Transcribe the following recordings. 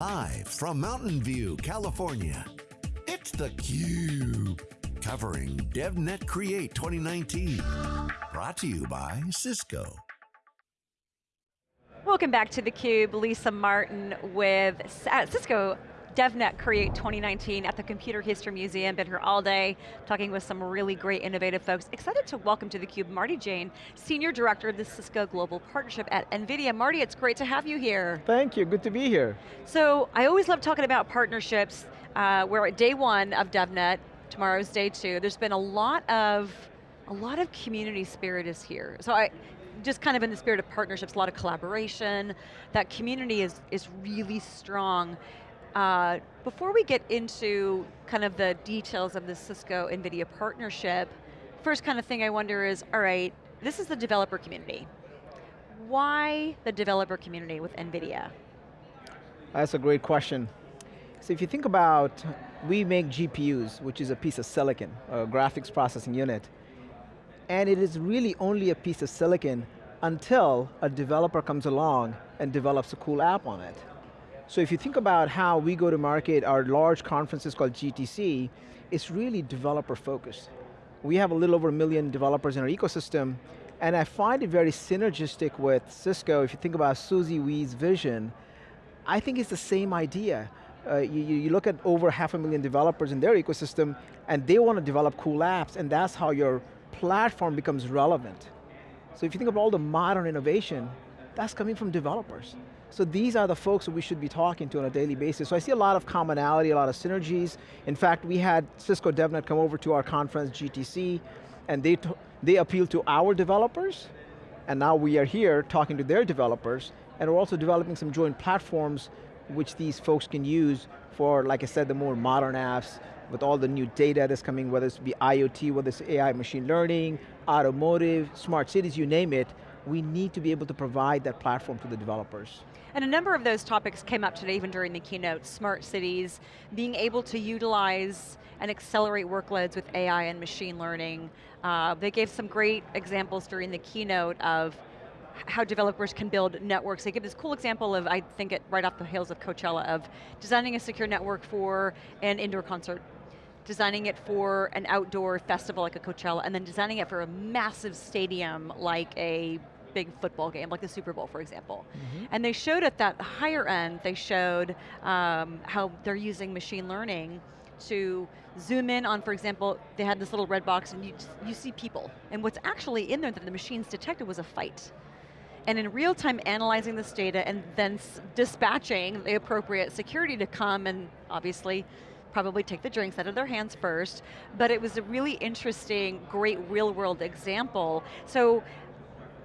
Live from Mountain View, California, it's theCUBE. Covering DevNet Create 2019. Brought to you by Cisco. Welcome back to theCUBE, Lisa Martin with Cisco DevNet Create 2019 at the Computer History Museum. Been here all day, talking with some really great innovative folks. Excited to welcome to theCUBE Marty Jain, Senior Director of the Cisco Global Partnership at NVIDIA. Marty, it's great to have you here. Thank you, good to be here. So, I always love talking about partnerships. Uh, we're at day one of DevNet, tomorrow's day two. There's been a lot of, a lot of community spirit is here. So I, just kind of in the spirit of partnerships, a lot of collaboration. That community is, is really strong. Uh, before we get into kind of the details of the Cisco NVIDIA partnership, first kind of thing I wonder is, all right, this is the developer community. Why the developer community with NVIDIA? That's a great question. So if you think about, we make GPUs, which is a piece of silicon, a graphics processing unit, and it is really only a piece of silicon until a developer comes along and develops a cool app on it. So if you think about how we go to market, our large conferences called GTC, it's really developer focused. We have a little over a million developers in our ecosystem, and I find it very synergistic with Cisco. If you think about Susie Wee's vision, I think it's the same idea. Uh, you, you, look at over half a million developers in their ecosystem, and they want to develop cool apps, and that's how your platform becomes relevant. So if you think of all the modern innovation, that's coming from developers. So these are the folks that we should be talking to on a daily basis. So I see a lot of commonality, a lot of synergies. In fact, we had Cisco DevNet come over to our conference, GTC, and they, they appealed to our developers, and now we are here talking to their developers, and we're also developing some joint platforms which these folks can use for, like I said, the more modern apps, with all the new data that's coming, whether it's be IoT, whether it's AI, machine learning, automotive, smart cities, you name it, we need to be able to provide that platform to the developers. And a number of those topics came up today, even during the keynote, smart cities, being able to utilize and accelerate workloads with AI and machine learning. Uh, they gave some great examples during the keynote of how developers can build networks. They give this cool example of, I think it right off the heels of Coachella, of designing a secure network for an indoor concert designing it for an outdoor festival like a Coachella, and then designing it for a massive stadium like a big football game, like the Super Bowl, for example. Mm -hmm. And they showed at that higher end, they showed um, how they're using machine learning to zoom in on, for example, they had this little red box and you, you see people. And what's actually in there that the machines detected was a fight and in real time analyzing this data and then dispatching the appropriate security to come and obviously probably take the drinks out of their hands first, but it was a really interesting, great real world example. So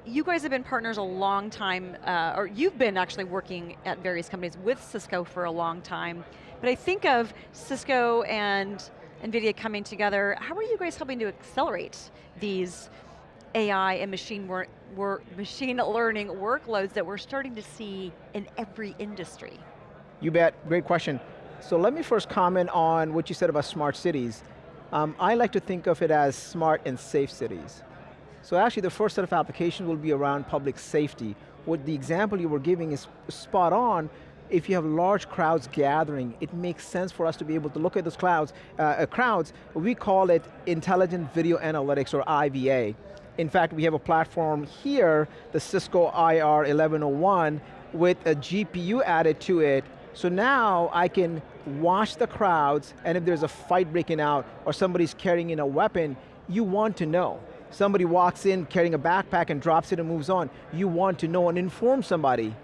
you guys have been partners a long time, uh, or you've been actually working at various companies with Cisco for a long time, but I think of Cisco and NVIDIA coming together, how are you guys helping to accelerate these AI and machine, machine learning workloads that we're starting to see in every industry? You bet, great question. So let me first comment on what you said about smart cities. Um, I like to think of it as smart and safe cities. So actually the first set of applications will be around public safety. What the example you were giving is spot on. If you have large crowds gathering, it makes sense for us to be able to look at those clouds, uh, uh, crowds. We call it Intelligent Video Analytics or IVA. In fact, we have a platform here, the Cisco IR 1101, with a GPU added to it so now I can watch the crowds and if there's a fight breaking out or somebody's carrying in a weapon, you want to know. Somebody walks in carrying a backpack and drops it and moves on. You want to know and inform somebody.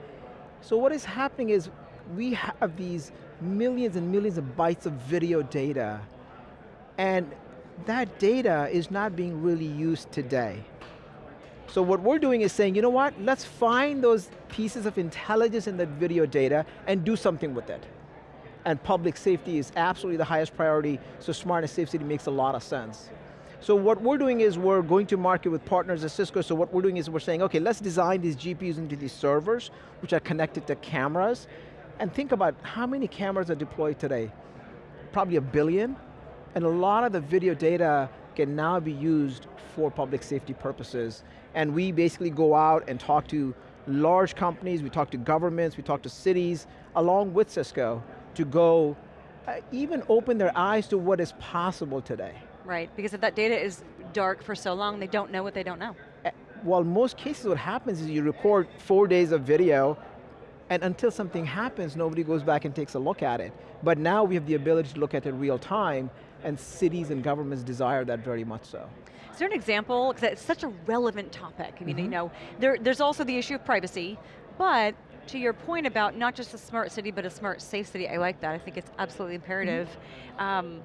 So what is happening is we have these millions and millions of bytes of video data and that data is not being really used today. So what we're doing is saying, you know what, let's find those pieces of intelligence in that video data and do something with it. And public safety is absolutely the highest priority, so smart and safe city makes a lot of sense. So what we're doing is we're going to market with partners at Cisco, so what we're doing is we're saying, okay, let's design these GPUs into these servers, which are connected to cameras, and think about how many cameras are deployed today. Probably a billion, and a lot of the video data can now be used for public safety purposes. And we basically go out and talk to large companies, we talk to governments, we talk to cities along with Cisco, to go uh, even open their eyes to what is possible today. Right, because if that data is dark for so long, they don't know what they don't know. Uh, well, most cases what happens is you record four days of video, and until something happens, nobody goes back and takes a look at it. But now we have the ability to look at it real time, and cities and governments desire that very much so. Is there an example, because it's such a relevant topic. I mean, mm -hmm. you know, there, there's also the issue of privacy, but to your point about not just a smart city, but a smart, safe city, I like that. I think it's absolutely imperative. Mm -hmm. um,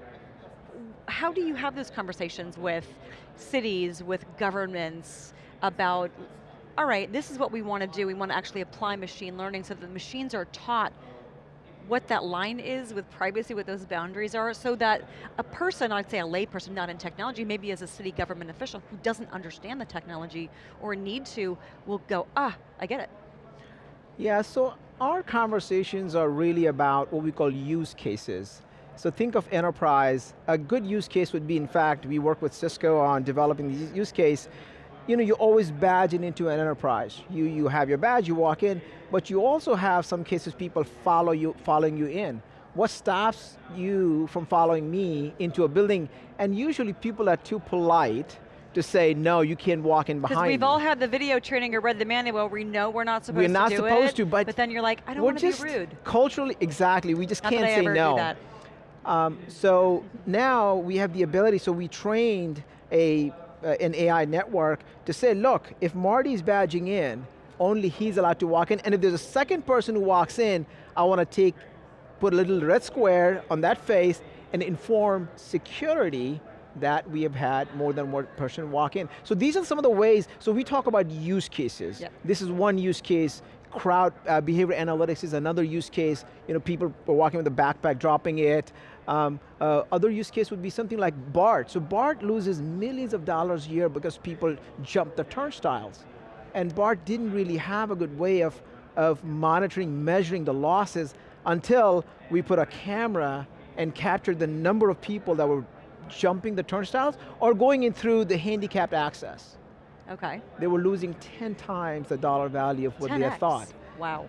how do you have those conversations with cities, with governments, about, all right, this is what we want to do. We want to actually apply machine learning so that the machines are taught what that line is with privacy, what those boundaries are, so that a person, I'd say a layperson not in technology, maybe as a city government official who doesn't understand the technology or need to, will go, ah, I get it. Yeah, so our conversations are really about what we call use cases. So think of enterprise. A good use case would be, in fact, we work with Cisco on developing the use case. You know, you always badge it into an enterprise. You, you have your badge, you walk in, but you also have some cases people follow you, following you in. What stops you from following me into a building? And usually people are too polite to say, no, you can't walk in behind Because we've me. all had the video training or read the manual, we know we're not supposed we're not to do supposed to, but, but then you're like, I don't want to be rude. Culturally, exactly, we just not can't say no. Um, so now we have the ability, so we trained a, uh, an AI network to say, look, if Marty's badging in, only he's allowed to walk in, and if there's a second person who walks in, I want to take, put a little red square on that face and inform security that we have had more than one person walk in. So these are some of the ways, so we talk about use cases. Yep. This is one use case, crowd uh, behavior analytics is another use case. You know, people are walking with a backpack, dropping it. Um, uh, other use case would be something like BART. So BART loses millions of dollars a year because people jump the turnstiles. And BART didn't really have a good way of, of monitoring, measuring the losses until we put a camera and captured the number of people that were jumping the turnstiles or going in through the handicapped access. Okay. They were losing 10 times the dollar value of what 10X. they had thought. Wow.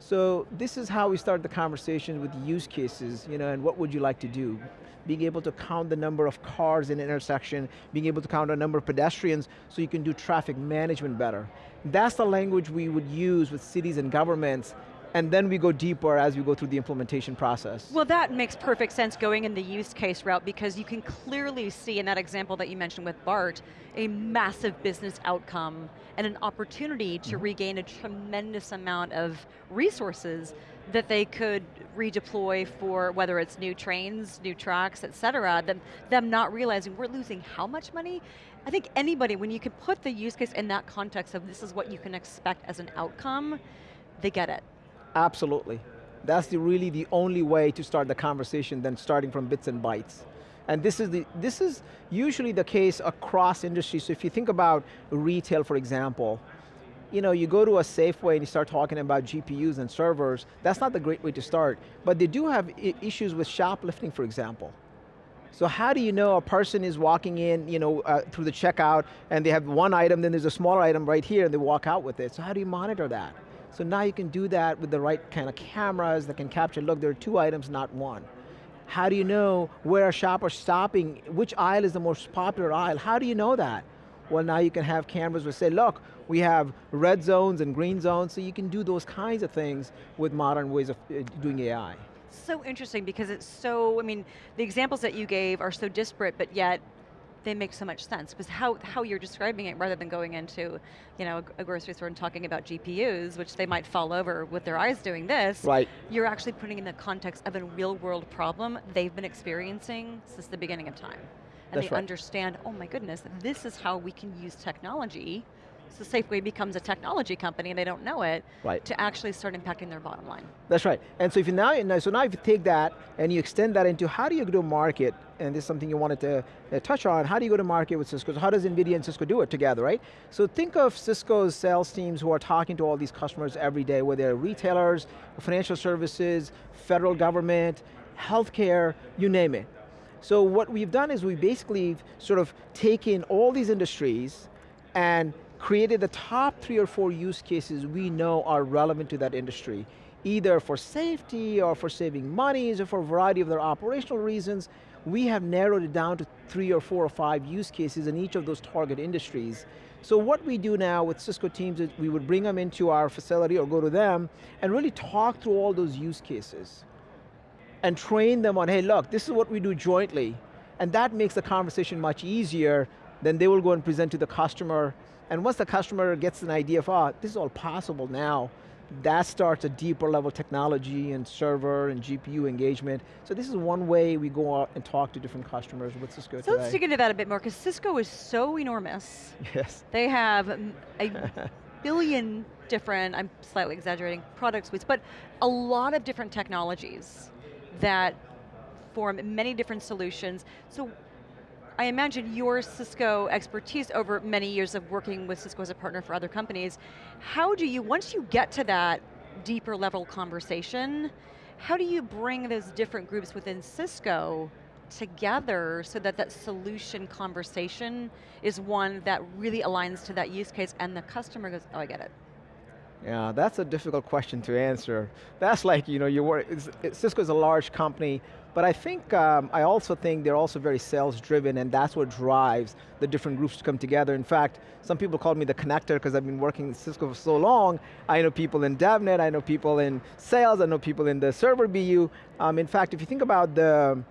So this is how we start the conversation with use cases, you know, and what would you like to do? Being able to count the number of cars in an intersection, being able to count a number of pedestrians so you can do traffic management better. That's the language we would use with cities and governments and then we go deeper as we go through the implementation process. Well that makes perfect sense going in the use case route because you can clearly see in that example that you mentioned with BART, a massive business outcome and an opportunity to mm -hmm. regain a tremendous amount of resources that they could redeploy for whether it's new trains, new tracks, et cetera, them, them not realizing we're losing how much money? I think anybody, when you can put the use case in that context of this is what you can expect as an outcome, they get it. Absolutely. That's the, really the only way to start the conversation than starting from bits and bytes. And this is, the, this is usually the case across industries. So if you think about retail, for example, you know, you go to a Safeway and you start talking about GPUs and servers, that's not the great way to start. But they do have issues with shoplifting, for example. So how do you know a person is walking in, you know, uh, through the checkout and they have one item, then there's a smaller item right here and they walk out with it. So how do you monitor that? So now you can do that with the right kind of cameras that can capture, look, there are two items, not one. How do you know where a shopper's stopping? Which aisle is the most popular aisle? How do you know that? Well, now you can have cameras that say, look, we have red zones and green zones, so you can do those kinds of things with modern ways of uh, doing AI. So interesting because it's so, I mean, the examples that you gave are so disparate, but yet they make so much sense because how, how you're describing it rather than going into you know, a, a grocery store and talking about GPUs, which they might fall over with their eyes doing this, right. you're actually putting in the context of a real world problem they've been experiencing since the beginning of time. And That's they right. understand, oh my goodness, this is how we can use technology so Safeway becomes a technology company and they don't know it, right. to actually start impacting their bottom line. That's right. And so if you now, so now if you take that and you extend that into how do you go to market, and this is something you wanted to uh, touch on, how do you go to market with Cisco? So how does NVIDIA and Cisco do it together, right? So think of Cisco's sales teams who are talking to all these customers every day, whether they're retailers, financial services, federal government, healthcare, you name it. So what we've done is we basically sort of taken all these industries and created the top three or four use cases we know are relevant to that industry. either for safety or for saving monies or for a variety of their operational reasons, we have narrowed it down to three or four or five use cases in each of those target industries. So what we do now with Cisco teams is we would bring them into our facility or go to them and really talk through all those use cases and train them on, hey look, this is what we do jointly. And that makes the conversation much easier then they will go and present to the customer and once the customer gets an idea of, oh, this is all possible now, that starts a deeper level technology and server and GPU engagement. So this is one way we go out and talk to different customers with Cisco so today. let's dig into that a bit more, because Cisco is so enormous. Yes. They have a billion different, I'm slightly exaggerating, product suites, but a lot of different technologies that form many different solutions. So I imagine your Cisco expertise over many years of working with Cisco as a partner for other companies, how do you, once you get to that deeper level conversation, how do you bring those different groups within Cisco together so that that solution conversation is one that really aligns to that use case and the customer goes, oh I get it. Yeah, that's a difficult question to answer. That's like, you know, you work, Cisco is a large company, but I think, um, I also think they're also very sales driven and that's what drives the different groups to come together. In fact, some people call me the connector because I've been working in Cisco for so long. I know people in DevNet, I know people in sales, I know people in the server BU. Um, in fact, if you think about the,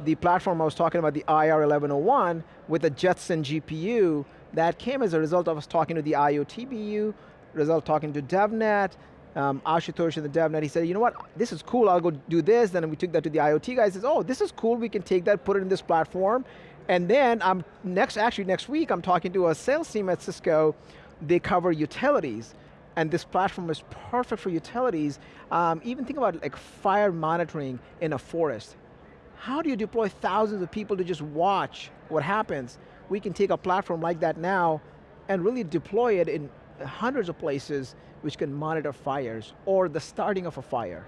the platform I was talking about, the IR1101, with the Jetson GPU, that came as a result of us talking to the IoT BU, result talking to DevNet, um, Ashutosh in the DevNet, he said, you know what, this is cool, I'll go do this, then we took that to the IoT guys, says, oh, this is cool, we can take that, put it in this platform, and then I'm next, actually next week, I'm talking to a sales team at Cisco, they cover utilities, and this platform is perfect for utilities. Um, even think about like fire monitoring in a forest. How do you deploy thousands of people to just watch what happens? We can take a platform like that now and really deploy it in hundreds of places which can monitor fires or the starting of a fire.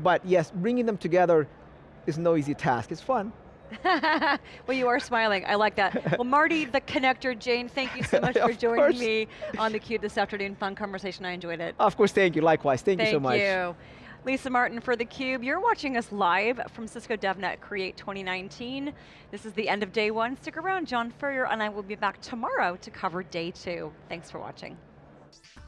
But yes, bringing them together is no easy task. It's fun. well, you are smiling, I like that. Well, Marty, the connector, Jain, thank you so much for joining course. me on theCUBE this afternoon. Fun conversation, I enjoyed it. Of course, thank you, likewise. Thank, thank you so much. Thank you. Lisa Martin for theCUBE. You're watching us live from Cisco DevNet Create 2019. This is the end of day one. Stick around, John Furrier and I will be back tomorrow to cover day two. Thanks for watching podcast.